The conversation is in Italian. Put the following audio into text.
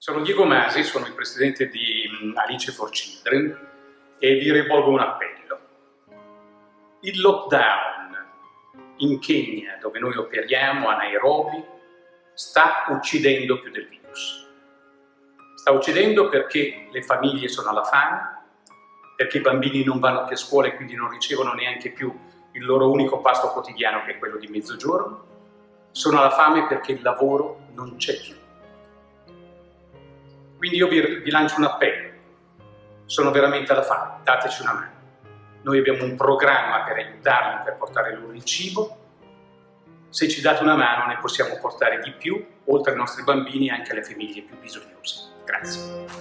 Sono Diego Masi, sono il presidente di mm, Alice for Children e vi rivolgo un appello. Il lockdown in Kenya, dove noi operiamo, a Nairobi, sta uccidendo più del virus. Sta uccidendo perché le famiglie sono alla fame, perché i bambini non vanno più a scuola e quindi non ricevono neanche più il loro unico pasto quotidiano che è quello di mezzogiorno, sono alla fame perché il lavoro non c'è più quindi io vi, vi lancio un appello, sono veramente alla fame, dateci una mano. Noi abbiamo un programma per aiutarli, per portare loro il cibo, se ci date una mano ne possiamo portare di più, oltre ai nostri bambini, anche alle famiglie più bisognose. Grazie.